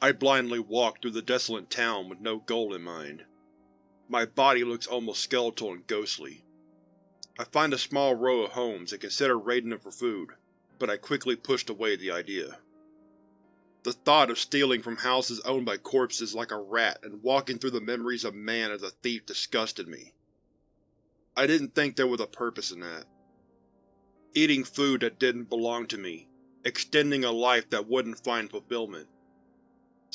I blindly walk through the desolate town with no goal in mind. My body looks almost skeletal and ghostly. I find a small row of homes and consider raiding them for food, but I quickly pushed away the idea. The thought of stealing from houses owned by corpses like a rat and walking through the memories of man as a thief disgusted me. I didn't think there was a purpose in that. Eating food that didn't belong to me, extending a life that wouldn't find fulfillment.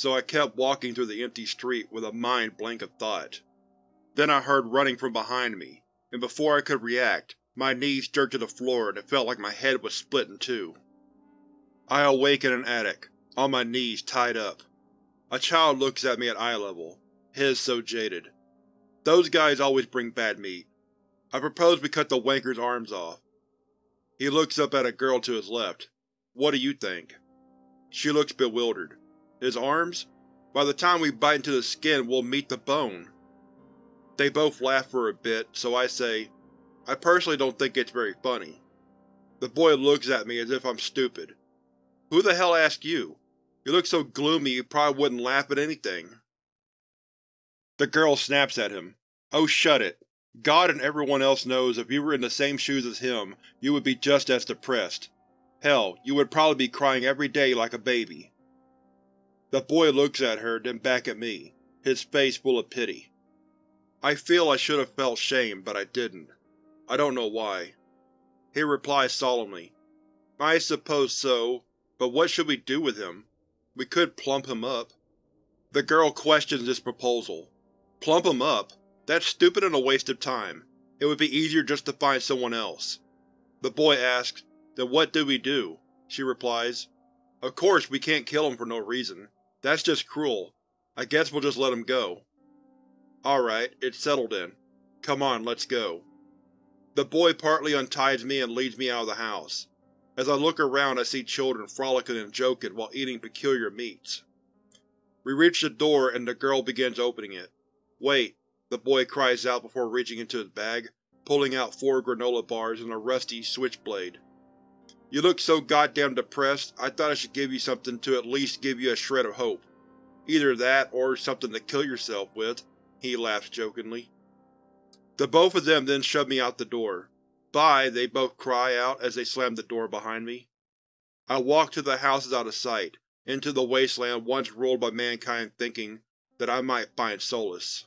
So I kept walking through the empty street with a mind blank of thought. Then I heard running from behind me, and before I could react, my knees jerked to the floor and it felt like my head was split in two. I awake in an attic, on my knees tied up. A child looks at me at eye level, his so jaded. Those guys always bring bad meat. I propose we cut the wanker's arms off. He looks up at a girl to his left. What do you think? She looks bewildered. His arms? By the time we bite into the skin, we'll meet the bone. They both laugh for a bit, so I say, I personally don't think it's very funny. The boy looks at me as if I'm stupid. Who the hell asked you? You look so gloomy you probably wouldn't laugh at anything. The girl snaps at him. Oh shut it. God and everyone else knows if you were in the same shoes as him, you would be just as depressed. Hell, you would probably be crying every day like a baby. The boy looks at her, then back at me, his face full of pity. I feel I should have felt shame, but I didn't. I don't know why. He replies solemnly, I suppose so, but what should we do with him? We could plump him up. The girl questions this proposal. Plump him up? That's stupid and a waste of time. It would be easier just to find someone else. The boy asks, Then what do we do? She replies, Of course we can't kill him for no reason. That's just cruel. I guess we'll just let him go. Alright, it's settled then. Come on, let's go. The boy partly unties me and leads me out of the house. As I look around I see children frolicking and joking while eating peculiar meats. We reach the door and the girl begins opening it. Wait, the boy cries out before reaching into his bag, pulling out four granola bars and a rusty switchblade. You look so goddamn depressed, I thought I should give you something to at least give you a shred of hope. Either that, or something to kill yourself with, he laughs jokingly. The both of them then shove me out the door. Bye, they both cry out as they slam the door behind me. I walk to the houses out of sight, into the wasteland once ruled by mankind thinking that I might find solace.